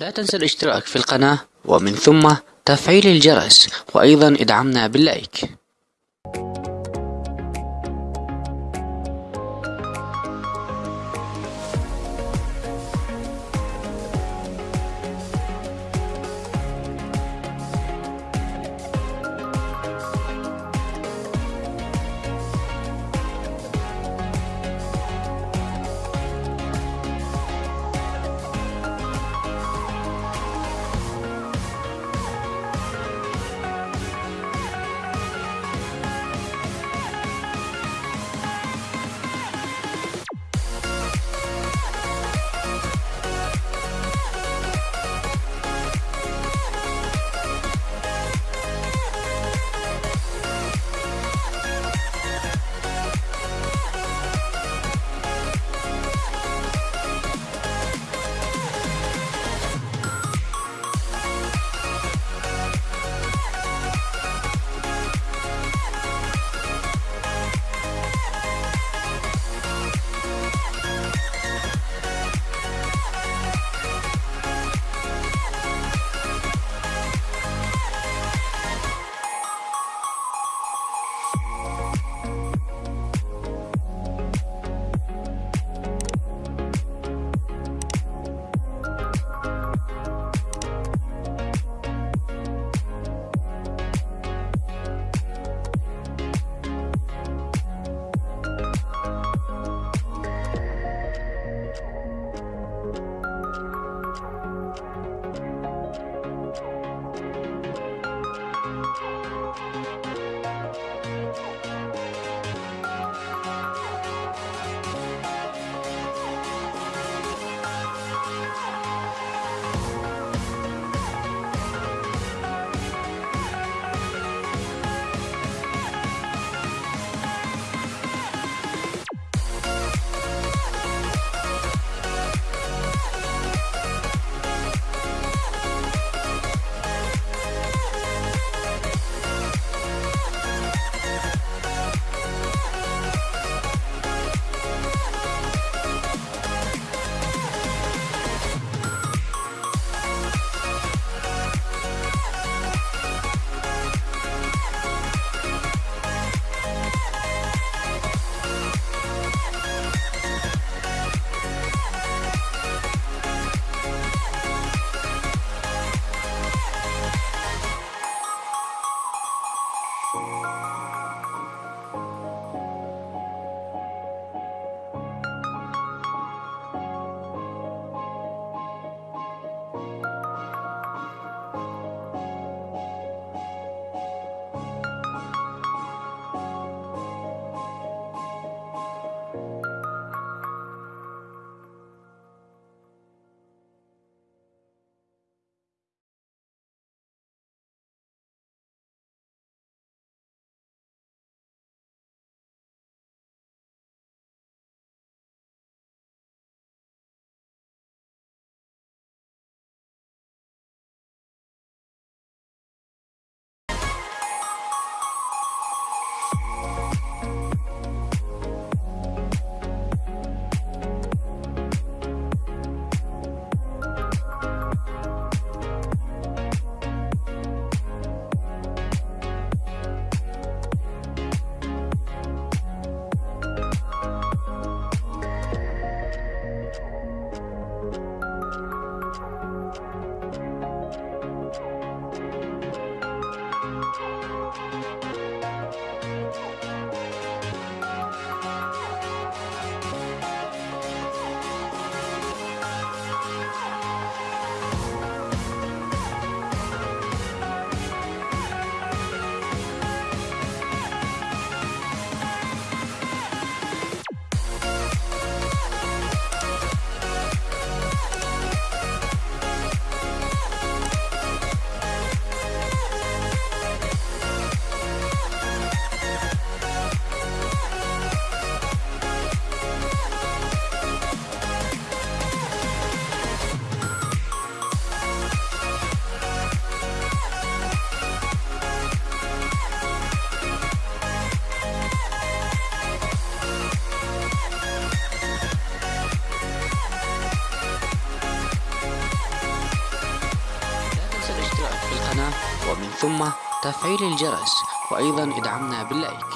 لا تنسى الاشتراك في القناة ومن ثم تفعيل الجرس وأيضا ادعمنا باللايك you We'll be right back. القناة ومن ثم تفعيل الجرس وأيضا ادعمنا باللايك